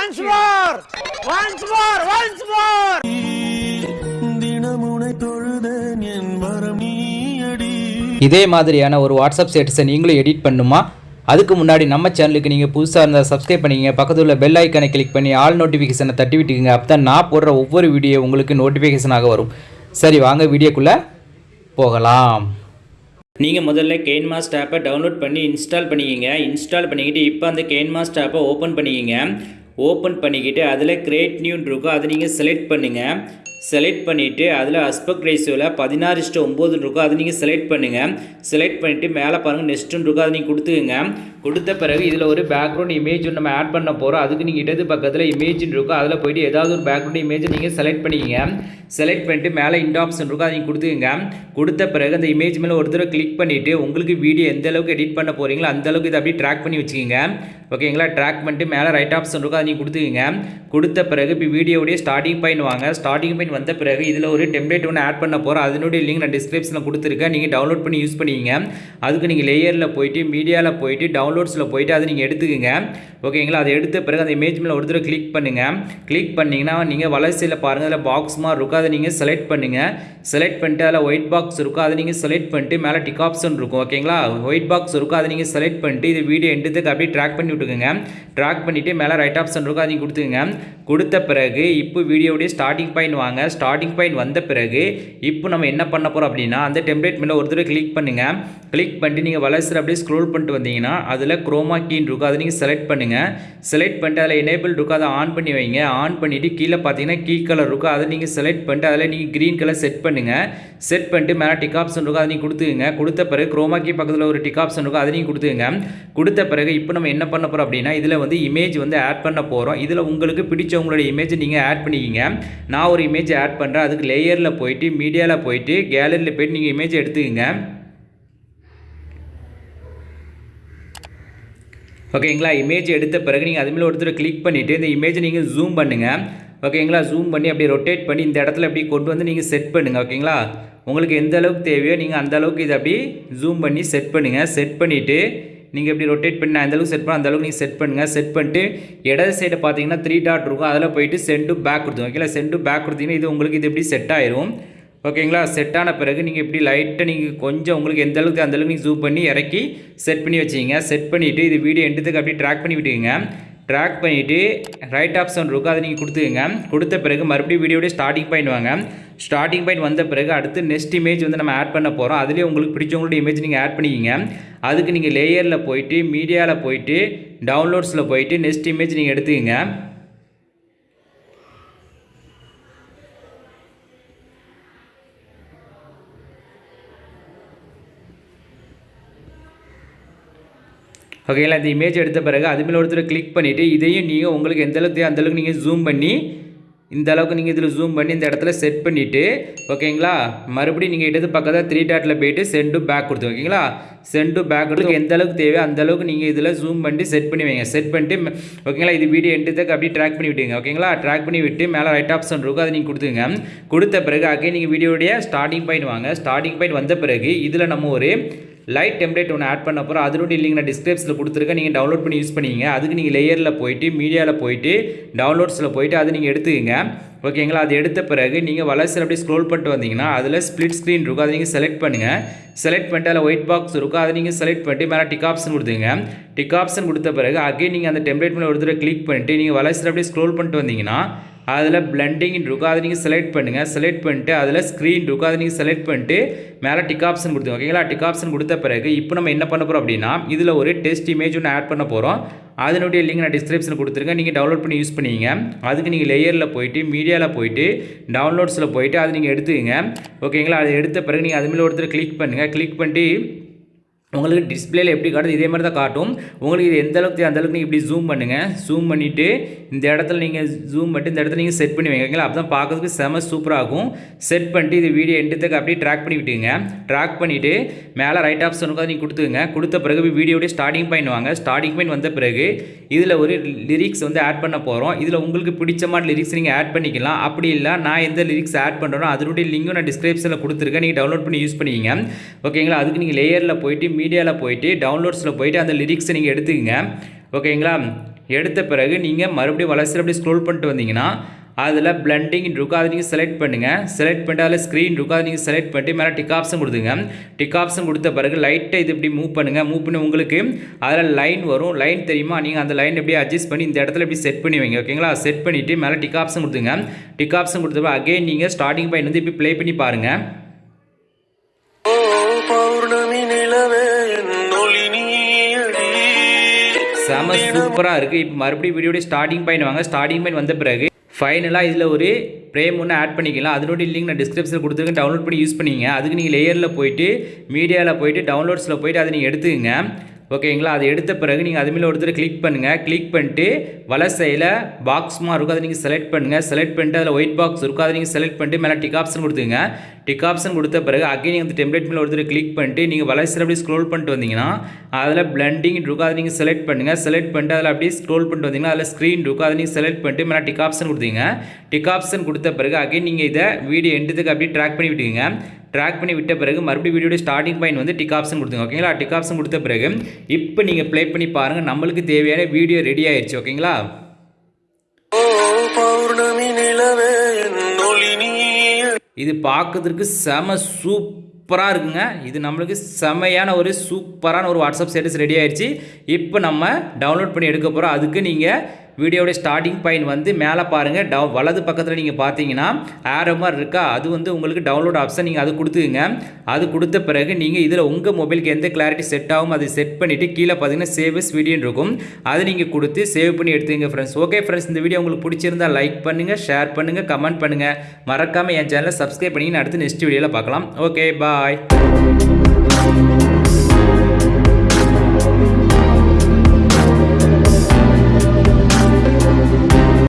once more! Once more! Once more! தினமுனை தொழுதேன் என் வரம் நீயடி. இதே மாதிரியான ஒரு வாட்ஸ்அப் ஸ்டேட்டஸை நீங்களும் எடிட் பண்ணுமா? அதுக்கு முன்னாடி நம்ம சேனலுக்கு நீங்கள் புதுசாக இருந்தால் சப்ஸ்கிரைப் பண்ணிக்கங்க. பக்கத்தில் உள்ள பெல் ஐக்கனை கிளிக் பண்ணி ஆல் நோட்டிஃபிகேஷனை தட்டி விட்டுக்குங்க. அப்போ தான் நான் போடுற ஒவ்வொரு வீடியோ உங்களுக்கு நோட்டிஃபிகேஷனாக வரும். சரி வாங்க வீடியோக்குள்ளே போகலாம். நீங்கள் முதல்ல கேன்மாஸ்ட் ஆப்பை டவுன்லோட் பண்ணி இன்ஸ்டால் பண்ணிக்கிங்க. இன்ஸ்டால் பண்ணிக்கிட்டு இப்போ அந்த கேன்மாஸ்ட் ஆப்பை ஓப்பன் பண்ணிக்கிங்க. ஓப்பன் பண்ணிக்கிட்டு அதில் கிரியேட் நியூன் இருக்கும் அதை நீங்கள் செலக்ட் பண்ணுங்கள் செலக்ட் பண்ணிவிட்டு அதில் அஸ்பெக்ட் ரேஷியோவில் பதினாறு இஷ்டம் ஒம்பது இருக்கும் அதை நீங்கள் செலக்ட் பண்ணுங்கள் செலக்ட் பண்ணிவிட்டு மேலே பாருங்கள் நெக்ஸ்ட்டுன்னு இருக்கும் அதை நீங்கள் கொடுத்துக்குங்க. கொடுத்த பிறகு இதில் ஒரு பேக்ரவுண்ட் இமேஜ் நம்ம ஆட் பண்ண போகிறோம் அதுக்கு நீங்கள் இடது பக்கத்தில் இமேஜ்னு இருக்கும் அதில் போயிட்டு ஏதாவது ஒரு பேக்ரவுண்ட் இமேஜை நீங்கள் செலக்ட் பண்ணிக்கங்க. செலக்ட் பண்ணிட்டு மேலே இண்ட் ஆப்ஷன் இருக்கும் அதை நீங்கள் கொடுத்துக்குங்க. கொடுத்த பிறகு அந்த இமேஜ் மேலே ஒரு தடவை கிளிக் பண்ணிவிட்டு உங்களுக்கு வீடியோ எந்த அளவுக்கு எடிட் பண்ண போகிறீங்களோ அந்த அளவுக்கு இதை அப்படியே ட்ராக் பண்ணி வச்சுக்கோங்க. ஓகேங்களா ட்ராக் பண்ணிட்டு மேலே ரைட் ஆப்ஷன் இருக்கும் அதை நீங்கள் கொடுத்துக்குங்க. கொடுத்த பிறகு இப்போ வீடியோடைய ஸ்டார்டிங் பாயிண்ட் வாங்க. ஸ்டார்டிங் பாயிண்ட் வந்த பிறகு இதில் ஒரு டெம்ப்ளேட் ஒன்று ஆட் பண்ண போகிறோம் அதனுடைய லிங்க் நான் டிஸ்கிரிப்ஷனில் கொடுத்துருக்கேன். நீங்கள் டவுன்லோட் பண்ணி யூஸ் பண்ணிக்கிங்க அதுக்கு நீங்கள் லேயரில் போயிட்டு மீடியாவில் போயிட்டு டவுன்லோட்ஸில் போயிட்டு அதை நீங்கள் எடுத்துக்கோங்க. ஓகேங்களா அதை எடுத்த பிறகு அந்த இமேஜ் மேலே ஒரு தடவை கிளிக் பண்ணுங்கள் கிளிக் பண்ணிங்கன்னா நீங்கள் வளர்ச்சியில் பாருங்கள் அதில் பாக்ஸ் மாதிரி இருக்கும். அதை நீங்கள் செலக்ட் பண்ணுங்கள் செலக்ட் பண்ணிட்டு அதில் ஒயிட் பாக்ஸ் இருக்கும். அதை நீங்கள் செலக்ட் பண்ணிட்டு மேலே டிக் ஆப்ஷன் இருக்கும். ஓகேங்களா ஒயிட் பாக்ஸ் இருக்கும். அதை நீங்கள் செலக்ட் பண்ணிட்டு இது வீடியோ எண்டுத்துக்கு அப்படியே ட்ராக் பண்ணி விட்டுக்கோங்க. ட்ராக் பண்ணிவிட்டு மேலே ரைட் ஆப்ஷன் இருக்கும் அதையும் கொடுத்துங்க கொடுத்த பிறகு இப்போ வீடியோடைய ஸ்டார்டிங் பாயிண்ட் வாங்க. ஸ்டார்டிங் பாயிண்ட் வந்த பிறகு இப்போ நம்ம என்ன பண்ண போகிறோம் அப்படின்னா அந்த டெம்ப்ளேட் மேலே ஒரு தடவை கிளிக் பண்ணுங்கள் கிளிக் பண்ணிட்டு நீங்கள் வளர்ச்சி அப்படியே ஸ்க்ரோல் பண்ணிட்டு வந்தீங்கன்னா அதில் குரோமா கீன் இருக்கும். அதை நீங்கள் செலக்ட் பண்ணுங்கள் செலக்ட் பண்ணிட்டு அதில் எனேபிள் இருக்கும். அதை ஆன் பண்ணி வைங்க. ஆன் பண்ணிவிட்டு கீழே பார்த்தீங்கன்னா கீ கலர் இருக்கும். அதை நீங்கள் செலக்ட் பண்ணிட்டு அதில் நீங்கள் க்ரீன் கலர் செட் பண்ணுங்கள் செட் பண்ணிட்டு மேலே டிக் ஆப்ஷன் இருக்கும். அதை நீங்கள் கொடுத்துங்க கொடுத்த பிறகு குரோமா கீ பக்கத்தில் ஒரு டிக் ஆப்ஷன் இருக்கும். அதை நீங்கள் கொடுத்துங்க கொடுத்த பிறகு இப்போ நம்ம என்ன பண்ண போகிறோம் அப்படின்னா இதில் வந்து இமேஜ் வந்து ஆட் பண்ண போகிறோம் இதில் உங்களுக்கு பிடிச்சவங்களுடைய இமேஜ் நீங்கள் ஆட் பண்ணிக்கிங்க. நான் ஒரு இமேஜ் ஆட் பண்ணுறேன் அதுக்கு லேயரில் போயிட்டு மீடியாவில் போயிட்டு கேலரியில் போயிட்டு நீங்கள் இமேஜ் எடுத்துக்கோங்க. ஓகேங்களா இமேஜ் எடுத்த பிறகு நீங்கள் அதுமாதிரி ஒருத்தர் கிளிக் பண்ணிவிட்டு இந்த இமேஜை நீங்கள் ஜூம் பண்ணுங்கள் ஓகேங்களா ஜூம் பண்ணி அப்படியே ரொட்டேட் பண்ணி இந்த இடத்துல அப்படியே கொண்டு வந்து நீங்கள் செட் பண்ணுங்கள் ஓகேங்களா உங்களுக்கு எந்த அளவுக்கு தேவையோ நீங்கள் அந்த அளவுக்கு இதை அப்படி ஜூம் பண்ணி செட் பண்ணுங்கள் செட் பண்ணிவிட்டு நீங்கள் எப்படி ரொட்டேட் பண்ணி அந்தளவுக்கு செட் பண்ண அந்த அளவுக்கு நீங்கள் செட் பண்ணுங்கள் செட் பண்ணிட்டு இடது சைடு பார்த்தீங்கன்னா த்ரீ டாட் இருக்கும். அதில் போயிட்டு சென்டு பேக் கொடுத்துங்க ஓகேங்களா சென்டு பேக் கொடுத்தீங்கன்னா இது உங்களுக்கு இது எப்படி செட் ஆயிரும். ஓகேங்களா செட் ஆன பிறகு நீங்கள் இப்படி லைட்டாக நீங்கள் கொஞ்சம் உங்களுக்கு எந்த அளவுக்கு அந்த அளவுக்கு நீங்கள் ஜூம் பண்ணி இறக்கி செட் பண்ணி வச்சுக்கிங்க செட் பண்ணிவிட்டு இது வீடியோ எண்டத்துக்கு அப்படியே ட்ராக் பண்ணி விட்டுக்கோங்க. ட்ராக் பண்ணிவிட்டு ரைட் ஆப்ஷன் இருக்கும் அதை நீங்கள் கொடுத்துக்கங்க. கொடுத்த பிறகு மறுபடியும் வீடியோடைய ஸ்டார்டிங் பாயிண்ட் வாங்க. ஸ்டார்டிங் பாயிண்ட் வந்த பிறகு அடுத்து நெக்ஸ்ட் இமேஜ் வந்து நம்ம ஆட் பண்ண போகிறோம் அதுலேயே உங்களுக்கு பிடிச்சவங்களோட இமேஜ் நீங்கள் ஆட் பண்ணிக்கிங்க. அதுக்கு நீங்கள் லேயரில் போயிட்டு மீடியாவில் போயிட்டு டவுன்லோட்ஸில் போயிட்டு நெக்ஸ்ட் இமேஜ் நீங்கள் எடுத்துக்கங்க. ஓகேங்களா? இந்த இமேஜ் எடுத்த பிறகு அது மேலே ஒருத்தர் கிளிக் பண்ணிவிட்டு இதையும் நீங்கள் உங்களுக்கு எந்த அளவுக்கு அந்தளவுக்கு நீங்கள் ஜூம் பண்ணி இந்த அளவுக்கு நீங்கள் இதில் ஜூம் பண்ணி இந்த இடத்துல செட் பண்ணிவிட்டு ஓகேங்களா? மறுபடியும் நீங்கள் இடது பக்கத்தில் த்ரீ டாட்டில் போயிட்டு சென்டு பேக் கொடுத்து ஓகேங்களா? சென்டு பேக் கொடுத்து எந்த அளவுக்கு தேவையோ அந்த அளவுக்கு நீங்கள் இதில் ஜூம் பண்ணி செட் பண்ணி வைங்க. செட் பண்ணிட்டு ஓகேங்களா? இது வீடியோ எண்டுத்துக்கு அப்படியே ட்ராக் பண்ணி விட்டுங்க ஓகேங்களா? ட்ராக் பண்ணி விட்டு மேலே ரைட் ஆப்ஷன் இருக்கும் அதை நீங்கள் கொடுத்துங்க கொடுத்த பிறகு அகை நீங்கள் வீடியோடைய ஸ்டார்டிங் பாயிண்ட் வாங்க. ஸ்டார்டிங் பாயிண்ட் வந்த பிறகு இதில் நம்ம ஒரு லைட் டெம்ப்ளேட் ஒன்று ஆட் பண்ண போகிறோம் அதனுடைய லிங்க் நான் டிஸ்கிரிப்ஷனில் கொடுத்துருக்கேன். நீங்கள் டவுன்லோட் பண்ணி யூஸ் பண்ணிங்க அதுக்கு நீங்கள் லேயரில் போயிட்டு மீடியாவில் போயிட்டு டவுன்லோட்ஸில் போயிட்டு அது நீங்கள் எடுத்துக்கங்க. ஓகேங்களா அது எடுத்த பிறகு நீங்கள் வளர்ச்சியில் அப்படியே ஸ்க்ரோல் பண்ணிட்டு வந்தீங்கன்னா அதில் ஸ்ப்ளிட் ஸ்க்ரீன் இருக்கும். அதை நீங்கள் செலக்ட் பண்ணுங்கள் செலக்ட் பண்ணிட்டு அதில் ஒயிட் பாக்ஸ் இருக்கும். அதை நீங்கள் செலக்ட் பண்ணிட்டு மேலே டிக் ஆப்ஷன் கொடுத்துங்க டிக் ஆப்ஷன் கொடுத்த பிறகு அகைன் நீங்கள் அந்த டெம்ப்ளேட் மேலே ஒரு தடவை கிளிக் பண்ணிட்டு நீங்கள் வளர்ச்சியில் அப்படியே ஸ்க்ரோல் பண்ணிட்டு வந்தீங்கன்னா அதில் பிளண்டிங் இருக்கும் அதை நீங்கள் செலக்ட் பண்ணுங்கள் செலக்ட் பண்ணிட்டு அதில் ஸ்க்ரீன் இருக்கும் அதை நீங்கள் செலக்ட் பண்ணிட்டு மேலே டிக் ஆப்ஷன் கொடுத்துங்க ஓகேங்களா? டிக் ஆப்ஷன் கொடுத்த பிறகு இப்போ நம்ம என்ன பண்ண போகிறோம் அப்படின்னா இதில் ஒரு டெஸ்ட் இமேஜ் ஒன்று ஆட் பண்ண போகிறோம் அதனுடைய லிங்க் நான் டிஸ்கிரிப்ஷனில் கொடுத்துருங்க நீங்கள் டவுன்லோட் பண்ணி யூஸ் பண்ணிங்க. அதுக்கு நீங்கள் லேயரில் போயிட்டு மீடியாவில் போயிட்டு டவுன்லோட்ஸில் போயிட்டு அதை நீங்கள் எடுத்துக்கங்க. ஓகேங்களா? அதை எடுத்த பிறகு நீங்கள் அது மேலே ஒருத்தர் கிளிக் பண்ணுங்கள் கிளிக் பண்ணிட்டு உங்களுக்கு டிஸ்பிளேல எப்படி காட்டுது இதே மாதிரி தான் காட்டும். உங்களுக்கு இது எந்த அளவுக்கு அந்தளவுக்கு நீங்கள் இப்படி ஜூம் பண்ணுங்கள் ஜூம் பண்ணிவிட்டு இந்த இடத்துல நீங்கள் ஜூம் பண்ணிட்டு இந்த இடத்துல நீங்கள் செட் பண்ணி வைங்க அப்போ தான் பார்க்கறதுக்கு செம சூப்பராக இருக்கும். செட் பண்ணிட்டு இது வீடியோ எண்டுத்துக்கு அப்படியே ட்ராக் பண்ணி விட்டுங்க ட்ராக் பண்ணிவிட்டு மேலே ரைட் ஆப்ஷனுக்காக நீங்கள் கொடுத்துங்க கொடுத்த பிறகு வீடியோடைய ஸ்டார்டிங் பாயிண்ட் வாங்க. ஸ்டார்டிங் பாயிண்ட் வந்த பிறகு இதில் ஒரு லிரிக்ஸ் வந்து ஆட் பண்ண போகிறோம் இதில் உங்களுக்கு பிடிச்சமான லிரிக்ஸ் நீங்கள் ஆட் பண்ணிக்கலாம். அப்படி இல்லை நான் எந்த லிரிக்ஸ் ஆட் பண்ணுறேனோ அதனுடைய லிங்கும் நான் டிஸ்கிரிப்ஷனில் கொடுத்துருக்கேன். நீங்கள் டவுன்லோட் பண்ணி யூஸ் பண்ணிக்கிங்க. ஓகேங்களா? அதுக்கு நீங்கள் லேயரில் போயிட்டு மீடியாவில் போயிட்டு டவுன்லோட்ஸில் போயிட்டு அந்த லிரிக்ஸை நீங்கள் எடுத்துக்கங்க. ஓகேங்களா? எடுத்த பிறகு நீங்கள் மறுபடியும் வளர்ச்சி அப்படி ஸ்க்ரோல் பண்ணிட்டு வந்தீங்கன்னா அதில் பிளண்டிங் இருக்கும் அதை நீங்கள் செலக்ட் பண்ணுங்கள் செலக்ட் பண்ணிட்டு அதில் ஸ்க்ரீன் இருக்கும் அதை நீங்கள் செலக்ட் பண்ணிட்டு மேலே டிக் ஆப்ஷன் கொடுத்துங்க. டிக் ஆப்ஷன் கொடுத்த பிறகு லைட்டை இது இப்படி மூவ் பண்ணுங்கள் மூவ் பண்ணி உங்களுக்கு அதில் லைன் வரும். லைன் தெரியுமா? நீங்கள் அந்த லைன் எப்படி அட்ஜஸ்ட் பண்ணி இந்த இடத்துல எப்படி செட் பண்ணி வைங்க. ஓகேங்களா? செட் பண்ணிவிட்டு மேலே டிக் ஆப்ஷன் கொடுத்துங்க. டிக் ஆப்ஷன் கொடுத்த அகைன் நீங்கள் ஸ்டார்டிங் பாயிண்ட் வந்து இப்படி ப்ளே பண்ணி பாருங்கள் பௌர்ணமி நிலவே ஒளி செம சூப்பராக இருக்குது இப்போ மறுபடியும் வீடியோட ஸ்டார்டிங் பாயிண்ட் வாங்க. ஸ்டார்டிங் பாயிண்ட் வந்த பிறகு ஃபைனலாக இதில் ஒரு ஃப்ரேம் ஒன்று ஆட் பண்ணிக்கலாம். அதனுடைய லிங்க் நான் டிஸ்கிரிப்ஷனில் கொடுத்துருக்கேன். டவுன்லோட் பண்ணி யூஸ் பண்ணிங்க. அதுக்கு நீங்கள் லேயரில் போயிட்டு மீடியாவில் போயிட்டு டவுன்லோட்ஸில் போயிட்டு அதை நீங்கள் எடுத்துக்கங்க. ஓகேங்களா அதை எடுத்த பிறகு நீங்கள் அது மேலே ஒருத்தர் கிளிக் பண்ணுங்கள் கிளிக் பண்ணிட்டு வலை சைடில் இருக்கும். அதை நீங்கள் செலக்ட் பண்ணுங்கள் செலக்ட் பண்ணிட்டு அதில் ஒயிட் பாக்ஸ் இருக்கும். அதை நீங்கள் செலக்ட் பண்ணிட்டு மேலே டிக் ஆப்ஷன் கொடுத்துங்க டிக் ஆப்ஷன் கொடுத்த பிறகு அகைன் நீங்கள் அந்த டெம்ப்ளேட் மேலே ஒருத்தர் கிளிக் பண்ணிட்டு நீங்கள் வலைசில் அப்படியே ஸ்க்ரோல் பண்ணிட்டு வந்தீங்கன்னா அதில் பிளண்டிங் இருக்கும் அதை நீங்கள் செலக்ட் பண்ணுங்கள் செலக்ட் பண்ணிட்டு அதில் அப்படியே ஸ்க்ரோல் பண்ணிட்டு வந்தீங்கன்னா அதில் ஸ்க்ரீன் இருக்கும் அதை நீங்கள் செலக்ட் பண்ணிட்டு மேலே டிக் ஆப்ஷன் கொடுத்தீங்க. டிக் ஆப்ஷன் கொடுத்த பிறகு அகைன் நீங்கள் இதை வீடியோ எண்டுத்துக்கு அப்படியே ட்ராக் பண்ணி விட்டுங்க ட்ராக் பண்ணி விட்ட பிறகு மறுபடியும் வீடியோட ஸ்டார்டிங் பாயிண்ட் வந்து டிக் ஆப்ஷன் கொடுத்துங்க ஓகேங்களா டிக் ஆப்ஷன் கொடுத்த பிறகு இப்போ நீங்கள் ப்ளே பண்ணி பாருங்கள் நம்மளுக்கு தேவையான வீடியோ ரெடி ஆயிடுச்சு ஓகேங்களா ஓ பௌர்ணமி நிலவே இது பார்க்கறதுக்கு செம சூப்பராக இருக்குங்க. இது நம்மளுக்கு செமையான ஒரு சூப்பரான ஒரு வாட்ஸ்அப் ஸ்டேட்டஸ் ரெடி ஆயிடுச்சு இப்போ நம்ம டவுன்லோட் பண்ணி எடுக்க போகிறோம் அதுக்கு நீங்கள் வீடியோடைய ஸ்டார்டிங் பாயிண்ட் வந்து மேலே பாருங்கள் டவு வலது பக்கத்தில் நீங்கள் பார்த்தீங்கன்னா ஆரோ மாதிரி இருக்கா? அது வந்து உங்களுக்கு டவுன்லோட் ஆப்ஷன் நீங்கள் அது கொடுத்துக்குங்க. அது கொடுத்த பிறகு நீங்கள் இதில் உங்கள் மொபைலுக்கு எந்த கிளாரிட்டி செட் ஆகும் அதை செட் பண்ணிவிட்டு கீழே பார்த்தீங்கன்னா சேவஸ் வீடியோன்னு இருக்கும். அதை நீங்கள் கொடுத்து சேவ் பண்ணி எடுத்துங்க ஃப்ரெண்ட்ஸ் ஓகே ஃப்ரெண்ட்ஸ் இந்த வீடியோ உங்களுக்கு பிடிச்சிருந்தா லைக் பண்ணுங்கள் ஷேர் பண்ணுங்கள் கமெண்ட் பண்ணுங்கள் மறக்காமல் என் சேனலை சப்ஸ்கிரைப் பண்ணி அடுத்து நெக்ஸ்ட் வீடியோவில் பார்க்கலாம். Okay bye